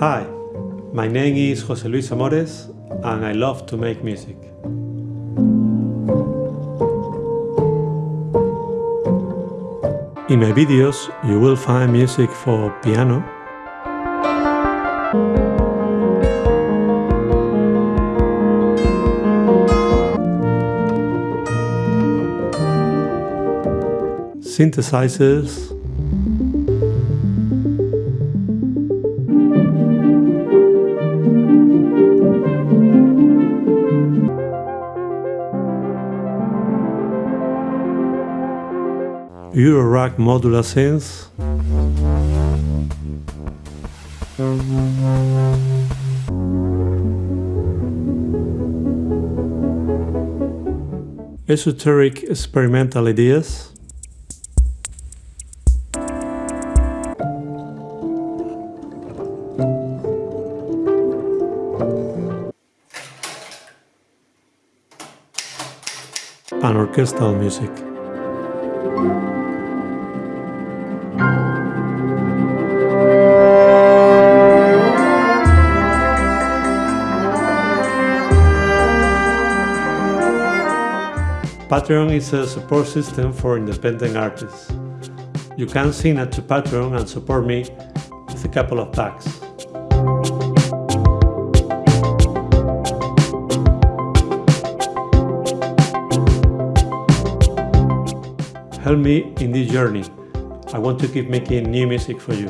Hi, my name is José Luis Amores and I love to make music. In my videos you will find music for piano, synthesizers, Eurorack modular synths, esoteric experimental ideas, and orchestral music. Patreon is a support system for independent artists. You can sign up to Patreon and support me with a couple of bucks. Help me in this journey. I want to keep making new music for you.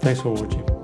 Thanks for watching.